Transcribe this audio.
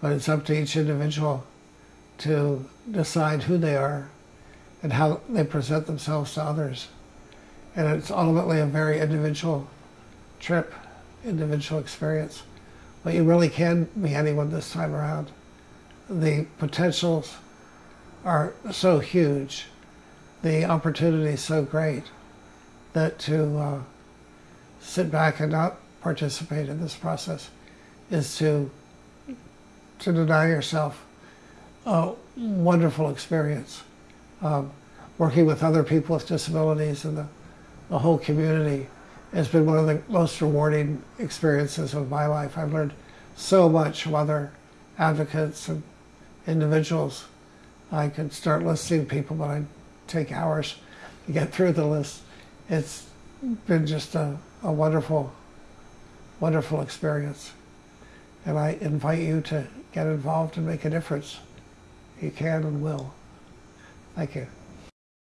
But it's up to each individual to decide who they are and how they present themselves to others. And it's ultimately a very individual trip, individual experience. But you really can be anyone this time around. The potentials are so huge, the opportunity so great that to uh, sit back and not participate in this process is to to deny yourself a wonderful experience. Um, working with other people with disabilities and the, the whole community has been one of the most rewarding experiences of my life. I've learned so much from other advocates and individuals. I could start listing people, but I'd take hours to get through the list. It's been just a, a wonderful, wonderful experience. And I invite you to get involved and make a difference. You can and will. Thank you.